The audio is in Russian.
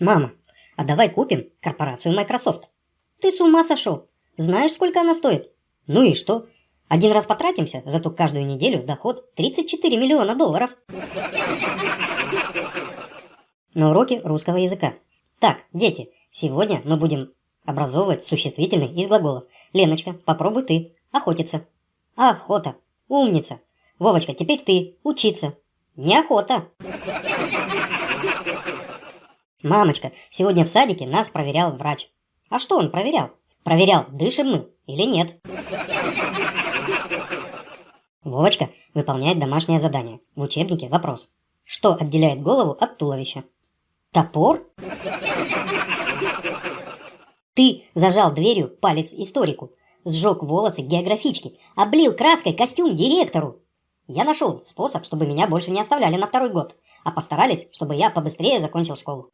Мама, а давай купим корпорацию Microsoft. Ты с ума сошел? Знаешь, сколько она стоит? Ну и что? Один раз потратимся, зато каждую неделю доход 34 миллиона долларов. На уроке русского языка. Так, дети, сегодня мы будем образовывать существительные из глаголов. Леночка, попробуй ты. Охотиться. Охота. Умница. Вовочка, теперь ты. Учиться. Неохота. Мамочка, сегодня в садике нас проверял врач. А что он проверял? Проверял, дышим мы или нет. Вовочка выполняет домашнее задание. В учебнике вопрос. Что отделяет голову от туловища? Топор? Ты зажал дверью палец историку, сжег волосы географички, облил краской костюм директору. Я нашел способ, чтобы меня больше не оставляли на второй год, а постарались, чтобы я побыстрее закончил школу.